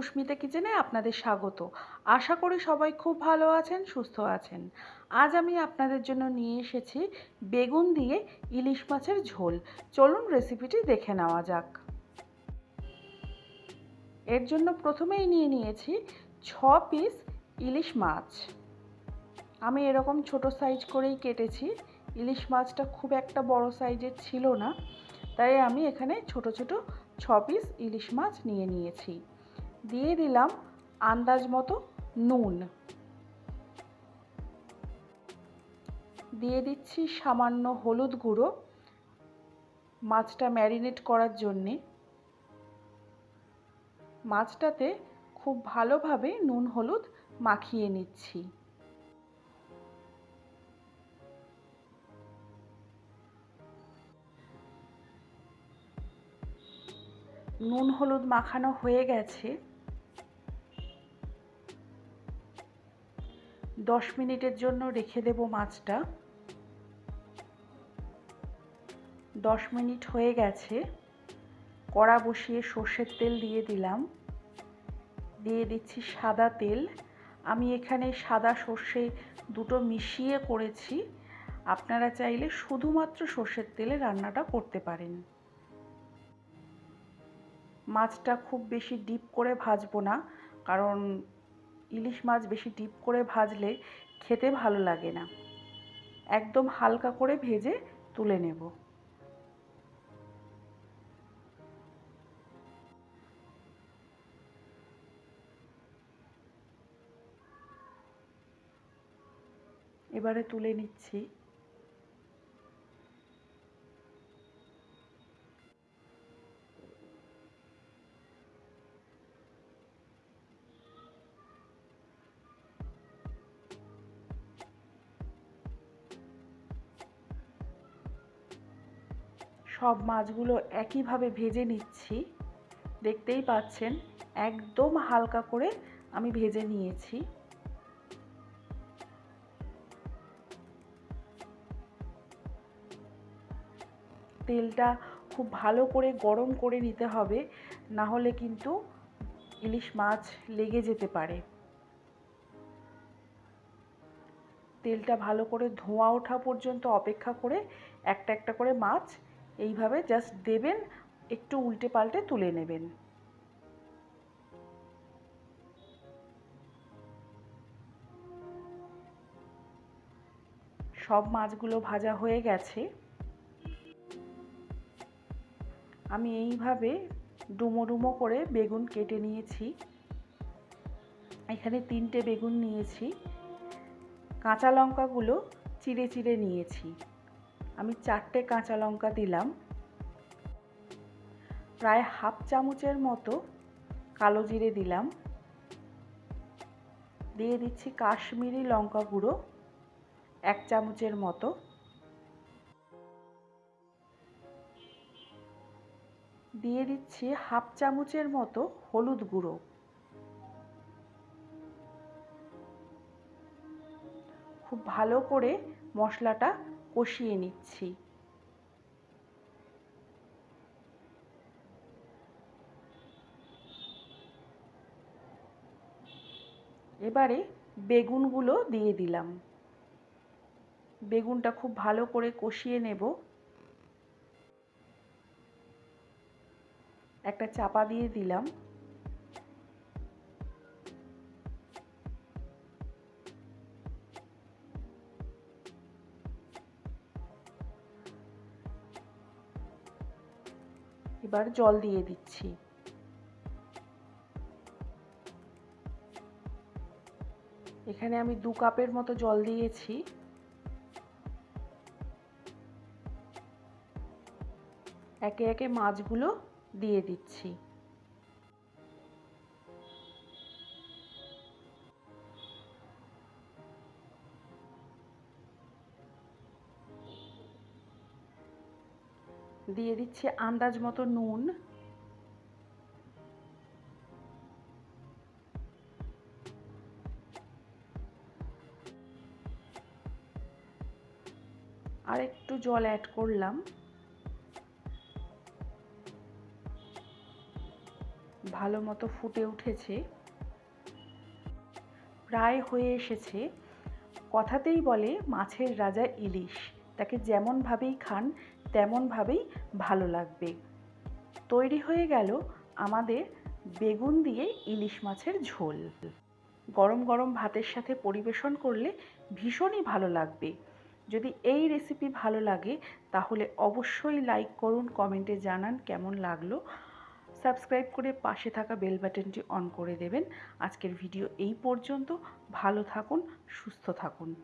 সুস্মিতা কিচেনে আপনাদের স্বাগত। আশা করি সবাই খুব ভালো আছেন, সুস্থ আছেন। আজ আমি আপনাদের জন্য নিয়ে এসেছি বেগুন দিয়ে ইলিশ মাছের ঝোল। চলুন রেসিপিটি দেখে নেওয়া যাক। এর জন্য প্রথমেই নিয়ে নিয়েছি ছ পিস ইলিশ মাছ। আমি এরকম ছোট সাইজ করেই কেটেছি। ইলিশ মাছটা খুব একটা বড় সাইজের ছিল না। তাই আমি এখানে ছোট ছোট ছ পিস ইলিশ মাছ নিয়ে নিয়েছি। দিয়ে দিলাম আন্দাজ মতো নুন। দিয়ে দিচ্ছি সামান্য হলুদ গুঁড়ো। মাছটা ম্যারিনেট করার জন্যে। মাছটাতে খুব ভালোভাবে নুন হলুদ মাখিয়ে নিচ্ছি। নুন হলুদ মাখানো হয়ে গেছে। দশ মিনিটের জন্য রেখে দেব মাছটা। দশ মিনিট হয়ে গেছে। কড়া বসিয়ে সর্ষের তেল দিয়ে দিলাম। দিয়ে দিচ্ছি সাদা তেল। আমি এখানে সাদা সর্ষে দুটো মিশিয়ে করেছি। আপনারা চাইলে শুধুমাত্র সর্ষের তেলে রান্নাটা করতে পারেন। মাছটা খুব বেশি ডিপ করে ভাজবো না, কারণ ইলিশ মাছ বেশি ডিপ করে ভাজলে খেতে ভালো লাগে না। একদম হালকা করে ভেজে তুলে নেব। এবারে তুলে নিচ্ছি। সব মাছগুলো একইভাবে ভেজে নিচ্ছি। দেখতেই পাচ্ছেন, একদম হালকা করে আমি ভেজে নিয়েছি। তেলটা খুব ভালো করে গরম করে নিতে হবে, না হলে কিন্তু ইলিশ মাছ লেগে যেতে পারে। তেলটা ভালো করে ধোঁয়া ওঠা পর্যন্ত অপেক্ষা করে একটা একটা করে মাছ এইভাবে জাস্ট দেবেন, একটু উল্টে পাল্টে তুলে নেবেন। সব মাছগুলো ভাজা হয়ে গেছে। আমি এইভাবে ডুমো ডুমো করে বেগুন কেটে নিয়েছি। এখানে তিনটে বেগুন নিয়েছি। কাঁচা লঙ্কাগুলো চিড়ে চিড়ে নিয়েছি। আমি চারটে কাঁচা লঙ্কা দিলাম। প্রায় হাফ চামচের মতো কালো জিরে দিলাম। দিয়ে দিচ্ছি কাশ্মীরি লঙ্কা গুঁড়ো এক চামচের মতো। দিয়ে দিচ্ছি হাফ চামচের মতো হলুদ গুঁড়ো। খুব ভালো করে মশলাটা কষিয়ে নিচ্ছি। এবারে বেগুনগুলো দিয়ে দিলাম। বেগুনটা খুব ভালো করে কষিয়ে নেব। একটা চাপা দিয়ে দিলাম। এবার জল দিয়ে দিচ্ছি। এখানে আমি দু কাপের মতো জল দিয়েছি। একে একে মাছগুলো দিয়ে দিচ্ছি। দিয়ে দিচ্ছি আন্দাজ মতো নুন। আর একটু জল অ্যাড করলাম। ভালো মতো ফুটে উঠেছে। প্রায় হয়ে এসেছে। কথাতেই বলে মাছের রাজা ইলিশ। তাকে যেমনভাবেই খান তেমনভাবেই ভালো লাগবে। তৈরি হয়ে গেল আমাদের বেগুন দিয়ে ইলিশ মাছের ঝোল। গরম গরম ভাতের সাথে পরিবেশন করলে ভীষণই ভালো লাগবে। যদি এই রেসিপি ভালো লাগে, তাহলে অবশ্যই লাইক করুন কমেন্টে জানান কেমন লাগল। সাবস্ক্রাইব করে পাশে থাকা বেল বাটনটি অন করে দেবেন। আজকের ভিডিও এই পর্যন্ত। ভালো থাকুন, সুস্থ থাকুন।